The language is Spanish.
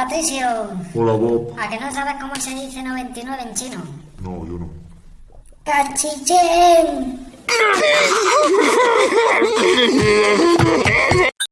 Patricio. Hola, Bob. ¿A que no sabes cómo se dice 99 en chino? No, yo no. ¡Cachichén!